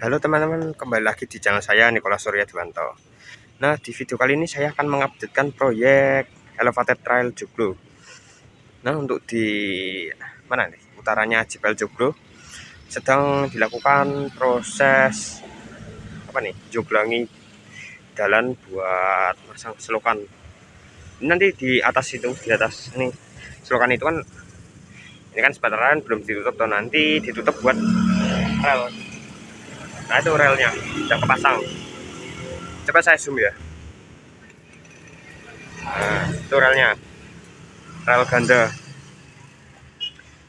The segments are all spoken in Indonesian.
Halo teman-teman, kembali lagi di channel saya Nikola Surya Dewanto. Nah, di video kali ini saya akan mengupdatekan proyek elevated trail Joglo. Nah, untuk di mana nih? Utaranya Jepel Joglo sedang dilakukan proses apa nih? Joglangi jalan buat masang selokan. Ini nanti di atas itu, di atas ini selokan itu kan ini kan sebenarnya belum ditutup tuh nanti ditutup buat rel nah itu relnya. Sudah kepasang. Coba saya zoom ya. Nah itu relnya. Rel ganda.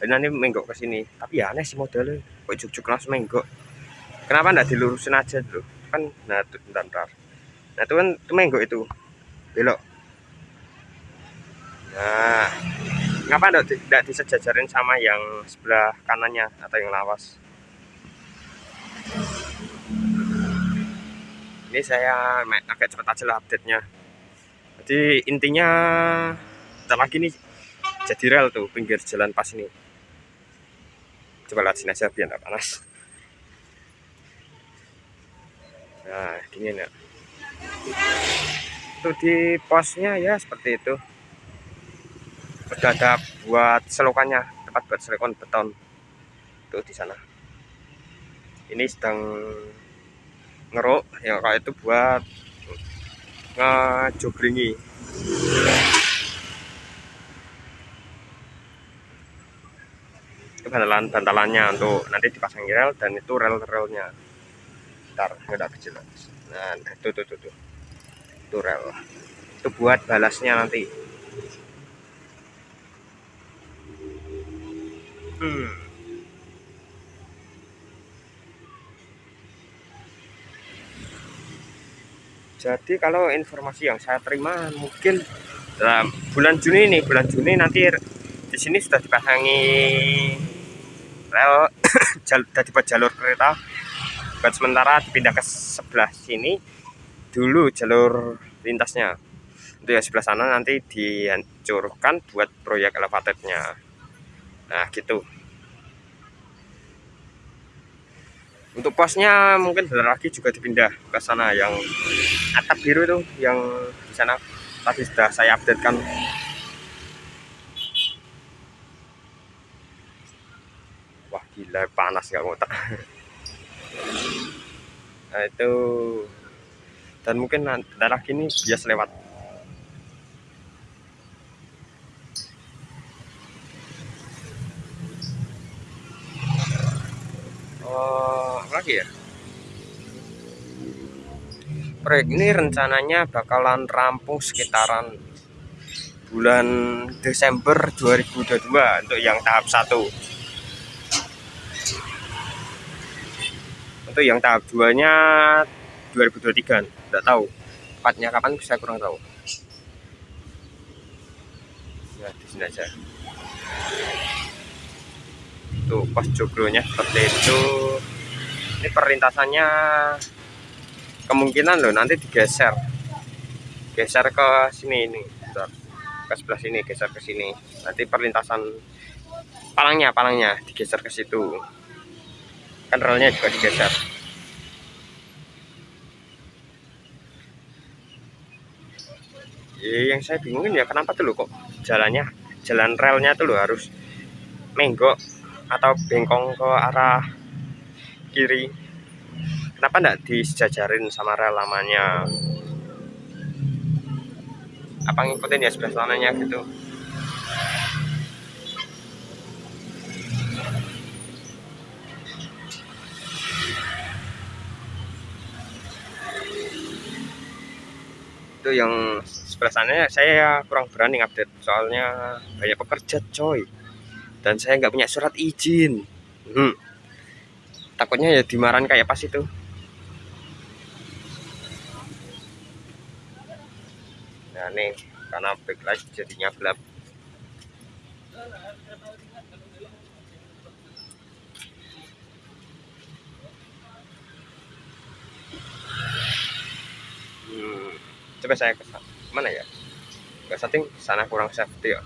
Dan nanti menggok ke sini. Tapi ya aneh sih modelnya. Kok juk-juk langsung menggok? Kenapa enggak dilurusin aja dulu kan nah itu bentar, bentar. nah itu kan itu menggok itu. Belok. Nah enggak, tidak disejajarin sama yang sebelah kanannya atau yang lawas ini saya agak cepat aja lah update nya jadi intinya kita lagi nih jadi rel tuh pinggir jalan pas ini. Coba lihat sini aja biar nggak panas. Nah gini ya. Tuh di posnya ya seperti itu. Ada buat selokannya tempat buat selokan beton. Tuh di sana. Ini sedang ngeruk ya kayak itu buat ngejogringi. Itu bantalan bantalannya untuk nanti dipasang rel dan itu rel relnya ntar nggak kecil nah itu tuh tuh tuh itu rel. Itu buat balasnya nanti. Hmm jadi kalau informasi yang saya terima mungkin dalam bulan Juni ini bulan Juni nanti di sini sudah dipasangi rel jalur dibuat jalur kereta. Buat sementara dipindah ke sebelah sini dulu jalur lintasnya. Untuk yang sebelah sana nanti dihancurkan buat proyek elevatednya nah gitu untuk posnya mungkin bentar lagi juga dipindah ke sana. Yang atap biru itu yang di sana. Tadi sudah saya update kan wah gila panas nggak ngotak nah itu. Dan mungkin bentar ini bias lewat lagi ya proyek ini rencananya bakalan rampung sekitaran bulan Desember 2022 untuk yang tahap satu. Untuk yang tahap 2 nya 2023 tidak tahu. Tepatnya kapan saya kurang tahu. Ya di sini aja. Tuh pas joglonya seperti itu. Ini perlintasannya kemungkinan loh nanti digeser. Geser ke sini ini ke sebelah sini geser ke sini. Nanti perlintasan palangnya palangnya digeser ke situ. Kan juga digeser. Ya, yang saya bingungin ya kenapa tuh loh kok jalannya jalan relnya tuh loh harus menggok atau bengkong ke arah kiri kenapa enggak disejajarin sama rel lamanya? Apa ngikutin ya sebelah sananya gitu? Itu yang sebelah sana saya kurang berani update soalnya banyak pekerja coy. Dan saya nggak punya surat izin. Hmm. Takutnya ya dimarahin kayak pas itu nih karena backlight jadinya gelap. Hmm, coba saya ke mana ya? Ke setting sana kurang safety ya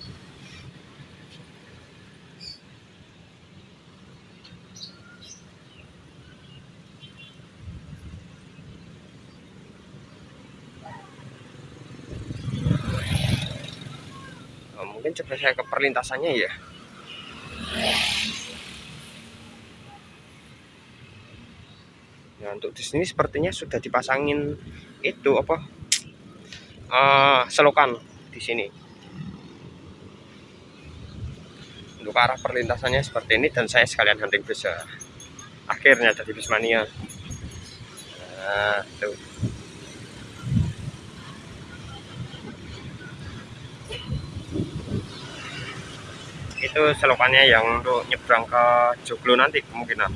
mungkin coba saya ke perlintasannya ya Nah, untuk di sini sepertinya sudah dipasangin itu apa? Uh, selokan di sini. Untuk arah perlintasannya seperti ini dan saya sekalian hunting bisa akhirnya jadi bismania. Nah, tuh. Itu selokannya yang untuk nyebrang ke Joglo nanti kemungkinan.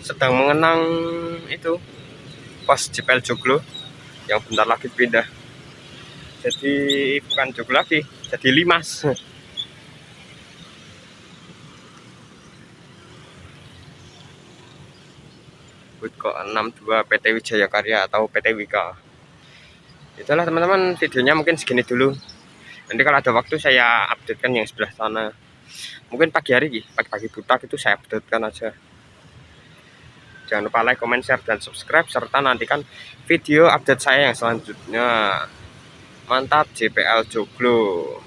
Sedang mengenang itu pos Jepel Joglo yang bentar lagi pindah. Jadi bukan Joglo lagi jadi Limas Butko 62 PT Wijaya Karya atau PT Wika itulah teman-teman videonya mungkin segini dulu nanti kalau ada waktu saya updatekan yang sebelah sana mungkin pagi hari pagi-pagi buta itu saya updatekan aja Jangan lupa like, comment, share, dan subscribe. Serta nantikan video update saya yang selanjutnya. Mantap JPL Joglo.